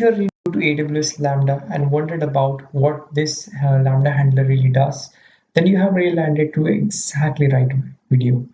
you're new to AWS Lambda and wondered about what this uh, Lambda handler really does, then you have really landed to exactly right video.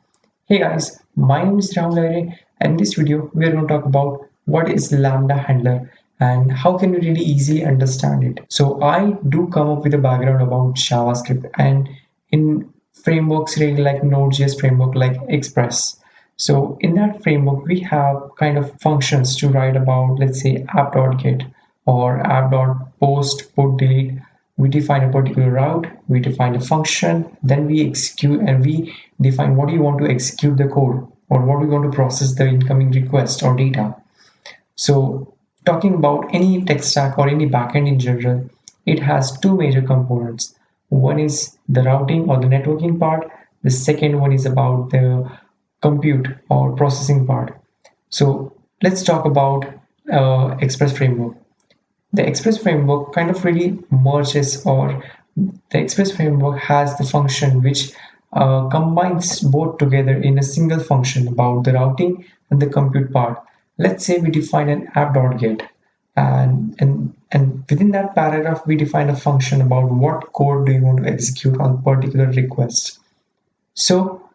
Hey guys, my name is Ram Lahire and in this video we are going to talk about what is Lambda handler and how can you really easily understand it. So I do come up with a background about JavaScript and in frameworks really like Node.js framework like Express. So in that framework, we have kind of functions to write about, let's say app.get or app.post, put, delete. We define a particular route, we define a function, then we execute and we define what you want to execute the code or what we want to process the incoming request or data. So talking about any tech stack or any backend in general, it has two major components. One is the routing or the networking part. The second one is about the compute or processing part. So let's talk about uh, Express framework. The Express framework kind of really merges or the Express framework has the function which uh, combines both together in a single function about the routing and the compute part. Let's say we define an app.get and, and, and within that paragraph we define a function about what code do you want to execute on particular request. So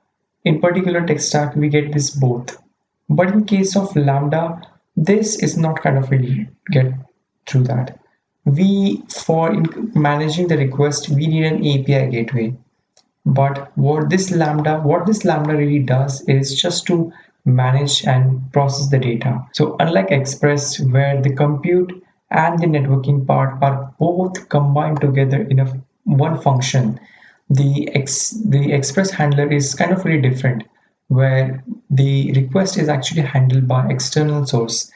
in particular tech stack, we get this both. But in case of Lambda, this is not kind of really get through that. We, for managing the request, we need an API gateway. But what this Lambda, what this Lambda really does is just to manage and process the data. So unlike Express, where the compute and the networking part are both combined together in a one function, the ex the express handler is kind of really different where the request is actually handled by external source.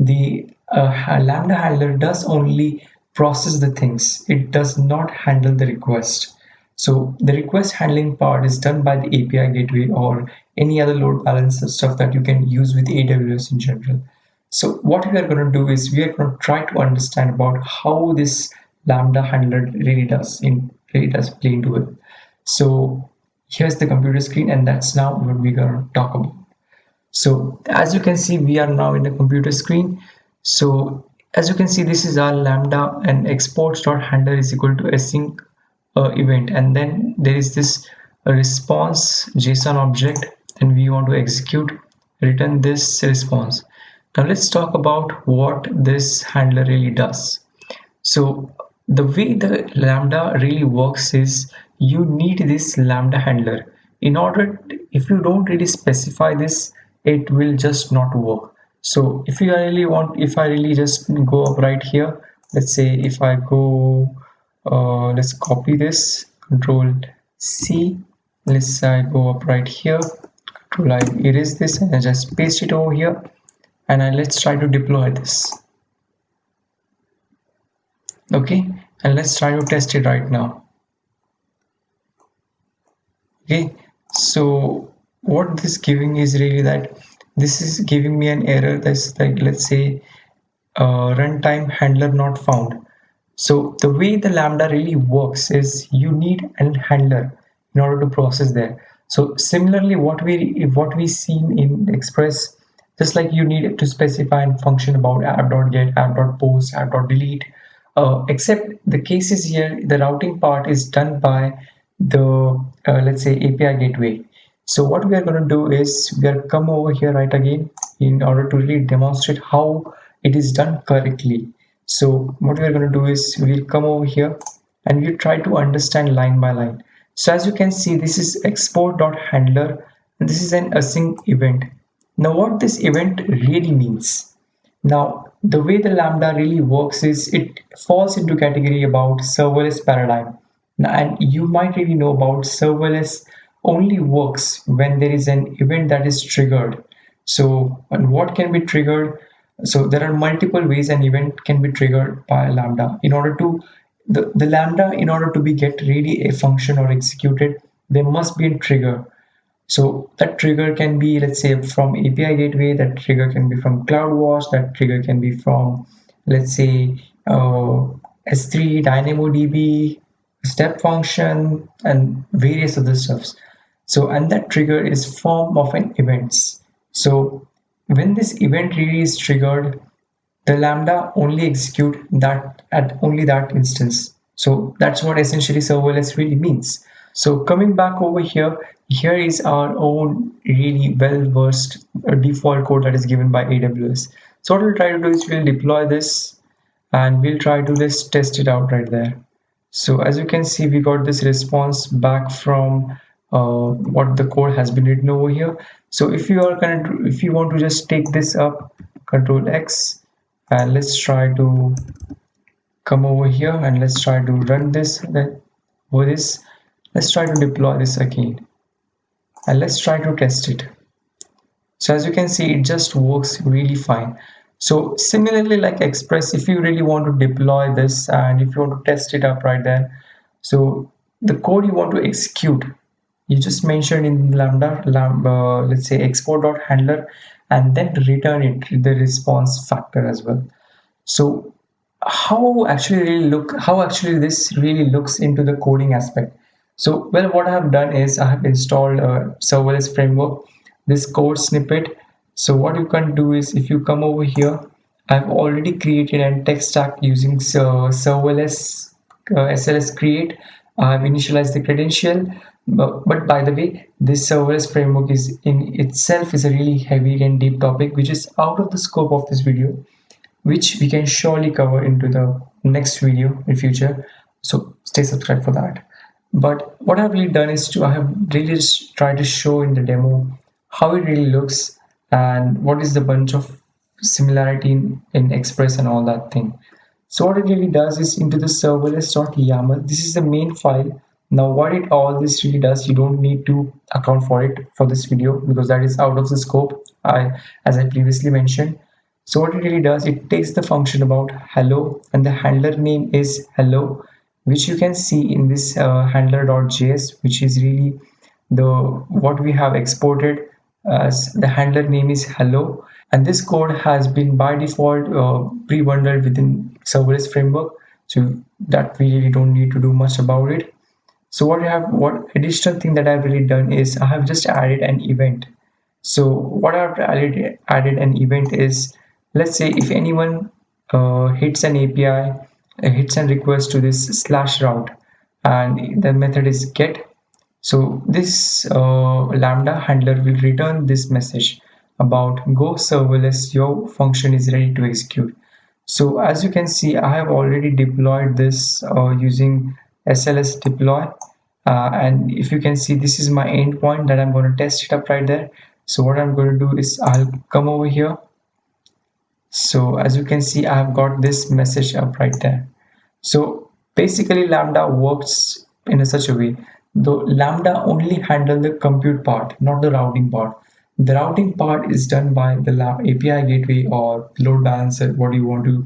The uh, lambda handler does only process the things. It does not handle the request. So the request handling part is done by the api gateway or any other load balancer stuff that you can use with aws in general. So what we are going to do is we are going to try to understand about how this lambda handler really does in really does play into it so here's the computer screen and that's now what we're going to talk about. So as you can see, we are now in the computer screen. So as you can see, this is our lambda and exports.handler is equal to async uh, event. And then there is this response JSON object and we want to execute return this response. Now let's talk about what this handler really does. So the way the lambda really works is you need this lambda handler. In order if you don't really specify this it will just not work. So if you really want if i really just go up right here let's say if i go uh, let's copy this control c let's say i go up right here control i erase this and I just paste it over here and I, let's try to deploy this. Okay? And let's try to test it right now okay so what this giving is really that this is giving me an error that's like let's say uh, runtime handler not found. So the way the lambda really works is you need a handler in order to process there. So similarly what we what we seen in express just like you need to specify a function about app.get app.post app.delete uh, except the cases here the routing part is done by the uh, let's say API gateway. So what we are going to do is we are come over here right again in order to really demonstrate how it is done correctly. So what we are going to do is we'll come over here and we'll try to understand line by line. So as you can see, this is export.handler. This is an async event. Now what this event really means. Now the way the Lambda really works is it falls into category about serverless paradigm and you might really know about serverless only works when there is an event that is triggered. So and what can be triggered? So there are multiple ways an event can be triggered by lambda. In order to the, the lambda in order to be get really a function or executed there must be a trigger. So that trigger can be let's say from api gateway that trigger can be from cloudwatch that trigger can be from let's say uh, s3 dynamodb step function and various other stuffs so and that trigger is form of an events so when this event really is triggered the lambda only execute that at only that instance. So that's what essentially serverless really means. So coming back over here, here is our own really well-versed uh, default code that is given by AWS. So what we'll try to do is we'll deploy this and we'll try to just test it out right there. So as you can see, we got this response back from uh, what the code has been written over here. So if you are going to, if you want to just take this up, Control X, and let's try to come over here and let's try to run this. Over this, let's try to deploy this again, and let's try to test it. So as you can see, it just works really fine. So similarly like Express, if you really want to deploy this and if you want to test it up right there, so the code you want to execute, you just mentioned in Lambda, lambda uh, let's say export.handler and then return it the response factor as well. So how actually really look, how actually this really looks into the coding aspect. So well, what I have done is I have installed a serverless framework, this code snippet so what you can do is if you come over here I've already created a tech stack using uh, serverless uh, SLS create. I've initialized the credential but, but by the way this serverless framework is in itself is a really heavy and deep topic which is out of the scope of this video which we can surely cover into the next video in future. So stay subscribed for that. But what I've really done is to I have really tried to show in the demo how it really looks and what is the bunch of similarity in, in express and all that thing? So what it really does is into the serverless.yaml this is the main file. Now what it all this really does you don't need to account for it for this video because that is out of the scope I as I previously mentioned. So what it really does it takes the function about hello and the handler name is hello which you can see in this uh, handler.js which is really the what we have exported as the handler name is hello and this code has been by default uh, pre-bundled within serverless framework so that we really don't need to do much about it. So what I have what additional thing that I've really done is I have just added an event. So what I've added added an event is let's say if anyone uh, hits an API hits and request to this slash route and the method is get so this uh, lambda handler will return this message about go serverless your function is ready to execute. So as you can see i have already deployed this uh, using sls deploy. Uh, and if you can see this is my endpoint that i'm going to test it up right there. So what i'm going to do is i'll come over here. So as you can see i've got this message up right there. So basically lambda works in a such a way though Lambda only handle the compute part, not the routing part. The routing part is done by the API gateway or load balancer, what you want to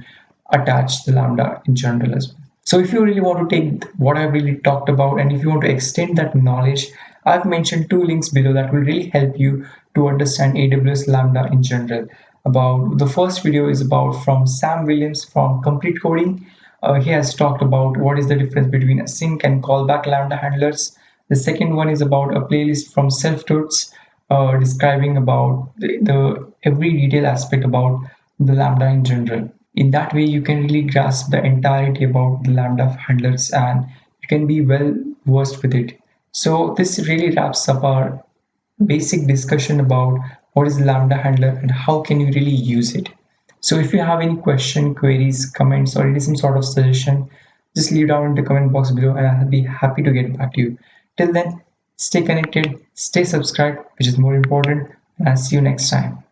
attach the Lambda in general as well. So if you really want to take what I've really talked about and if you want to extend that knowledge, I've mentioned two links below that will really help you to understand AWS Lambda in general. About the first video is about from Sam Williams from Complete Coding uh, he has talked about what is the difference between sync and callback lambda handlers. The second one is about a playlist from self-tuts uh, describing about the, the every detail aspect about the lambda in general. In that way, you can really grasp the entirety about the lambda handlers and you can be well versed with it. So this really wraps up our basic discussion about what is lambda handler and how can you really use it. So if you have any question, queries, comments, or any some sort of suggestion, just leave down in the comment box below and I'll be happy to get back to you. Till then, stay connected, stay subscribed, which is more important, and I'll see you next time.